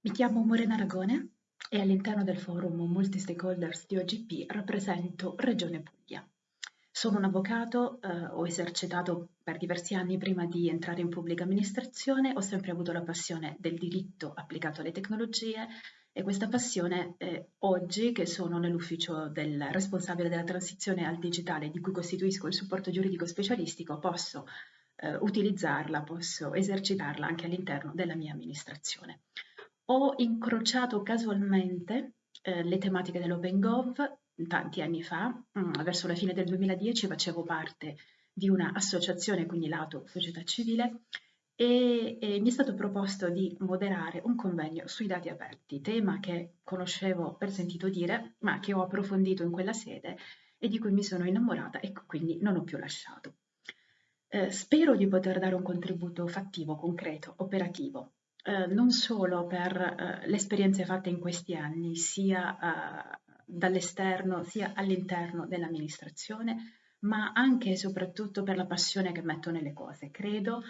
Mi chiamo Morena Aragone e all'interno del forum Multi-Stakeholders di OGP rappresento Regione Puglia. Sono un avvocato, eh, ho esercitato per diversi anni prima di entrare in pubblica amministrazione, ho sempre avuto la passione del diritto applicato alle tecnologie e questa passione eh, oggi che sono nell'ufficio del responsabile della transizione al digitale di cui costituisco il supporto giuridico specialistico posso eh, utilizzarla, posso esercitarla anche all'interno della mia amministrazione. Ho incrociato casualmente eh, le tematiche dell'OpenGov tanti anni fa, mh, mm, verso la fine del 2010 facevo parte di un'associazione, quindi lato società civile, e, e, mi è stato proposto di moderare un convegno sui dati aperti, tema che conoscevo per sentito dire, ma che ho approfondito in quella sede e di cui mi sono innamorata e quindi non ho più lasciato. Eh, spero di poter dare un contributo fattivo, concreto, operativo eh, non solo per eh, le esperienze fatte in questi anni, sia eh, dall'esterno sia all'interno dell'amministrazione, ma anche e soprattutto per la passione che metto nelle cose. Credo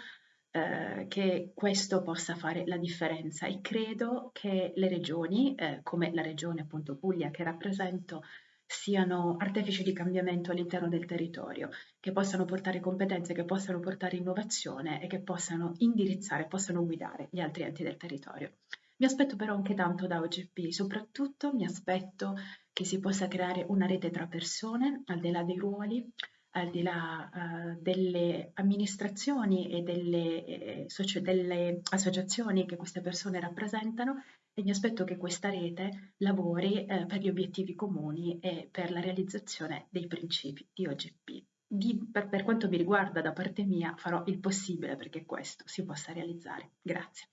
eh, che questo possa fare la differenza e credo che le regioni, eh, come la regione appunto Puglia che rappresento, siano artefici di cambiamento all'interno del territorio, che possano portare competenze, che possano portare innovazione e che possano indirizzare, possano guidare gli altri enti del territorio. Mi aspetto però anche tanto da OGP, soprattutto mi aspetto che si possa creare una rete tra persone, al di là dei ruoli, al di là uh, delle amministrazioni e delle, eh, delle associazioni che queste persone rappresentano e mi aspetto che questa rete lavori eh, per gli obiettivi comuni e per la realizzazione dei principi di OGP. Di, per, per quanto mi riguarda, da parte mia, farò il possibile perché questo si possa realizzare. Grazie.